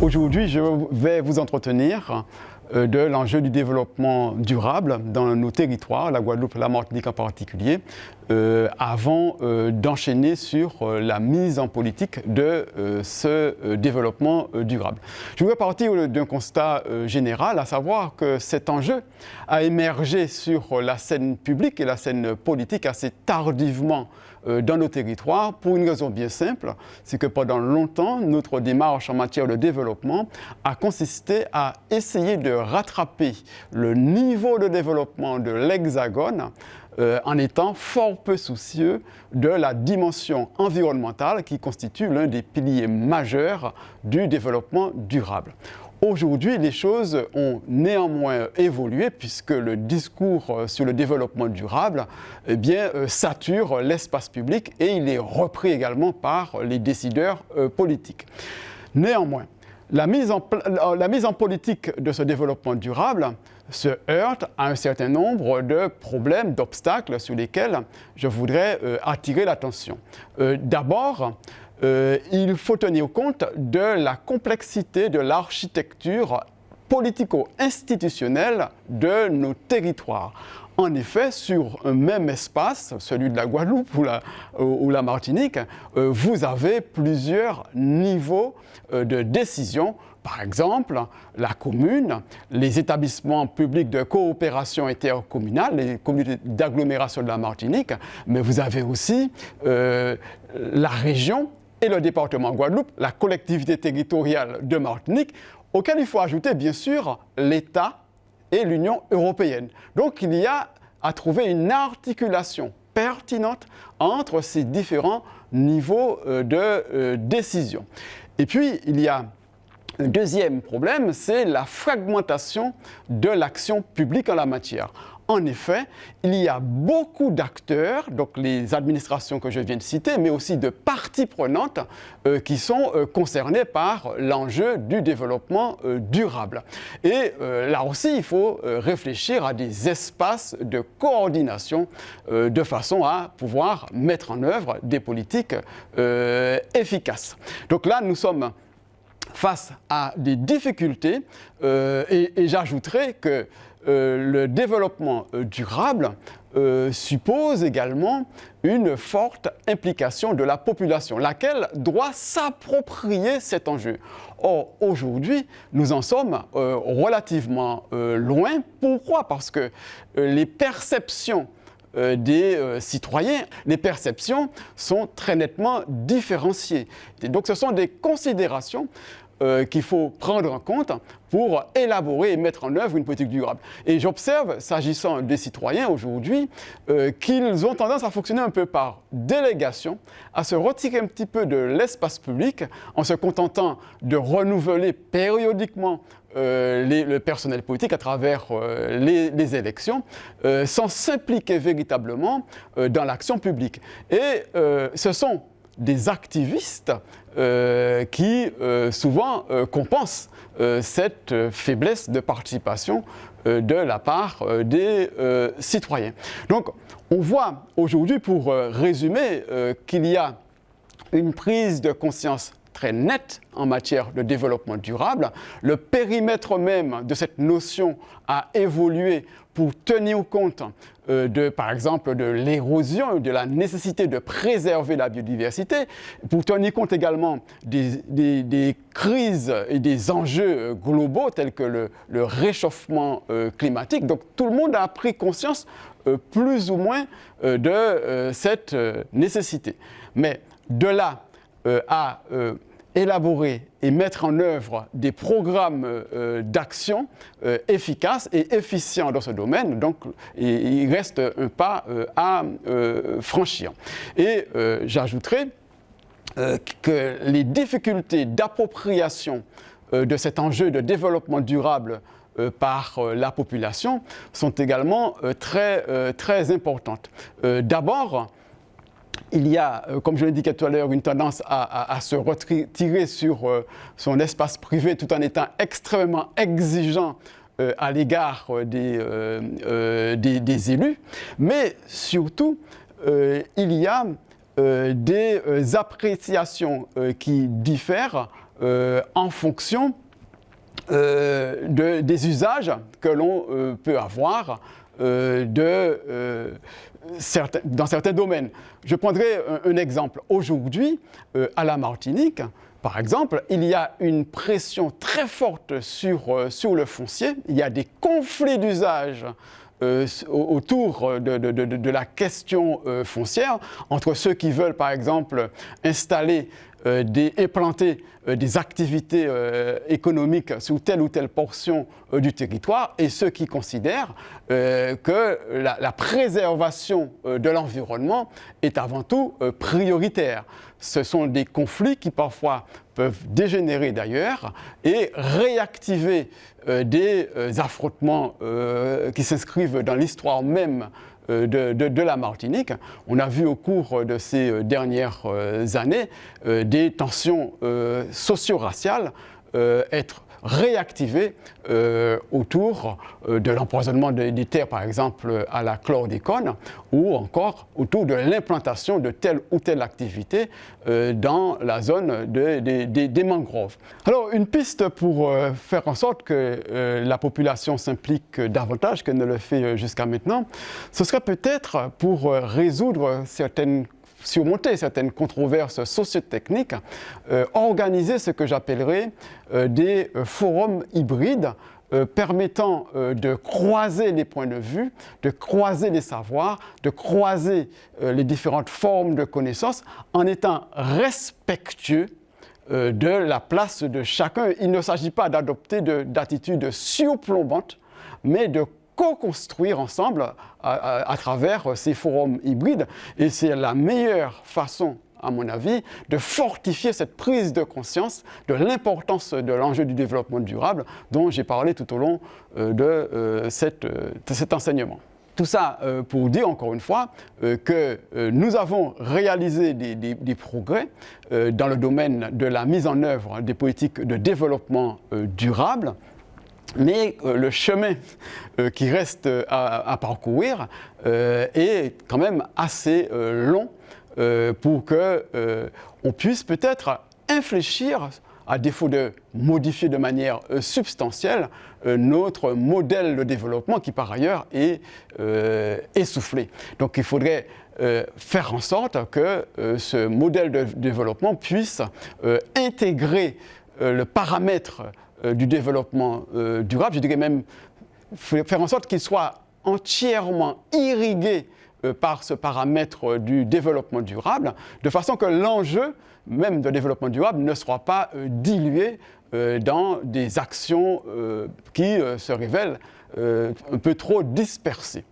Aujourd'hui, je vais vous entretenir de l'enjeu du développement durable dans nos territoires, la Guadeloupe et la Martinique en particulier, euh, avant euh, d'enchaîner sur la mise en politique de ce développement durable. Je voudrais partir d'un constat général, à savoir que cet enjeu a émergé sur la scène publique et la scène politique assez tardivement dans nos territoires pour une raison bien simple, c'est que pendant longtemps, notre démarche en matière de développement a consisté à essayer de rattraper le niveau de développement de l'Hexagone euh, en étant fort peu soucieux de la dimension environnementale qui constitue l'un des piliers majeurs du développement durable. Aujourd'hui, les choses ont néanmoins évolué puisque le discours euh, sur le développement durable eh bien, euh, sature l'espace public et il est repris également par les décideurs politiques. Néanmoins, la mise, en, politique de ce développement durable se heurte à un certain nombre de problèmes, d'obstacles sur lesquels je voudrais euh, attirer l'attention. Euh, d'abord, euh, il faut tenir compte de la complexité de l'architecture politico-institutionnelle de nos territoires. En effet, sur un même espace, celui de la Guadeloupe ou la, la Martinique, euh, vous avez plusieurs niveaux euh, de décision. Par exemple, la commune, les établissements publics de coopération intercommunale, les communautés d'agglomération de la Martinique, mais vous avez aussi euh, la région et le département Guadeloupe, la collectivité territoriale de Martinique, auquel il faut ajouter bien sûr l'État et l'Union européenne. Donc il y a à trouver une articulation pertinente entre ces différents niveaux euh, de euh, décision. Et puis, il y a un deuxième problème, c'est la fragmentation de l'action publique en la matière. En effet, il y a beaucoup d'acteurs, donc les administrations que je viens de citer, mais aussi de parties prenantes euh, qui sont euh, concernées par l'enjeu du développement euh, durable. Et là aussi, il faut réfléchir à des espaces de coordination de façon à pouvoir mettre en œuvre des politiques efficaces. Donc là, nous sommes face à des difficultés et, et j'ajouterai que le développement euh, durable euh, suppose également une forte implication de la population, laquelle doit s'approprier cet enjeu. Or, aujourd'hui, nous en sommes relativement loin. Pourquoi? Parce que les perceptions des citoyens, les perceptions sont très nettement différenciées. donc, ce sont des considérations euh, qu'il faut prendre en compte pour élaborer et mettre en œuvre une politique durable. Et j'observe, s'agissant des citoyens aujourd'hui, euh, qu'ils ont tendance à fonctionner un peu par délégation, à se retirer un petit peu de l'espace public en se contentant de renouveler périodiquement euh, le personnel politique à travers les, les, élections, sans s'impliquer véritablement dans l'action publique. Et ce sont des activistes euh, qui euh, souvent euh, compensent cette faiblesse de participation de la part des citoyens. Donc on voit aujourd'hui, pour résumer, qu'il y a une prise de conscience très nette en matière de développement durable. Le périmètre même de cette notion a évolué pour tenir compte euh, de, par exemple, de l'érosion, de la nécessité de préserver la biodiversité, pour tenir compte également des, crises et des enjeux globaux tels que le, réchauffement euh, climatique. Donc tout le monde a pris conscience euh, plus ou moins de cette nécessité. Mais de là à élaborer et mettre en œuvre des programmes euh, d'action euh, efficaces et efficients dans ce domaine. Donc, il reste un pas euh, à franchir. Et j'ajouterai que les difficultés d'appropriation de cet enjeu de développement durable par la population sont également très, très importantes. D'abord, il y a, euh, comme je l'indiquais tout à l'heure, une tendance à, se retirer sur euh, son espace privé tout en étant extrêmement exigeant euh, à l'égard des, des, élus, mais surtout, il y a des appréciations qui diffèrent en fonction des usages que l'on peut avoir de, dans certains domaines. Je prendrai un, exemple. Aujourd'hui, à la Martinique, par exemple, il y a une pression très forte sur, sur le foncier, il y a des conflits d'usage euh, autour de, la question euh, foncière, entre ceux qui veulent par exemple installer euh, des, implanter des activités économiques sur telle ou telle portion du territoire et ceux qui considèrent que la, préservation de l'environnement est avant tout prioritaire. Ce sont des conflits qui parfois peuvent dégénérer d'ailleurs et réactiver euh, des euh, affrontements euh, qui s'inscrivent dans l'histoire même de, la Martinique. On a vu au cours de ces dernières années des tensions socio-raciales être réactiver euh, autour euh, de l'empoisonnement des, terres, par exemple, à la chlordécone, ou encore autour de l'implantation de telle ou telle activité euh, dans la zone des mangroves. Alors, une piste pour faire en sorte que la population s'implique davantage qu'elle ne le fait jusqu'à maintenant, ce serait peut-être pour résoudre certaines surmonter certaines controverses sociotechniques, euh, organiser ce que j'appellerais euh, des euh, forums hybrides permettant de croiser les points de vue, de croiser les savoirs, de croiser les différentes formes de connaissances en étant respectueux de la place de chacun. Il ne s'agit pas d'adopter d'attitudes surplombantes, mais de co-construire ensemble à, travers ces forums hybrides. Et c'est la meilleure façon à mon avis, de fortifier cette prise de conscience de l'importance de l'enjeu du développement durable dont j'ai parlé tout au long euh, de, euh, euh, cet enseignement. Tout ça pour dire encore une fois que nous avons réalisé des progrès dans le domaine de la mise en œuvre des politiques de développement durable mais euh, le chemin euh, qui reste euh, à, parcourir est quand même assez long pour qu'on puisse peut-être infléchir, à défaut de modifier de manière substantielle, notre modèle de développement qui par ailleurs est essoufflé. Donc il faudrait faire en sorte que ce modèle de développement puisse intégrer le paramètre du développement euh, durable, je dirais même faire en sorte qu'il soit entièrement irrigué euh, par ce paramètre du développement durable, de façon que l'enjeu même de développement durable ne soit pas dilué dans des actions qui se révèlent un peu trop dispersées.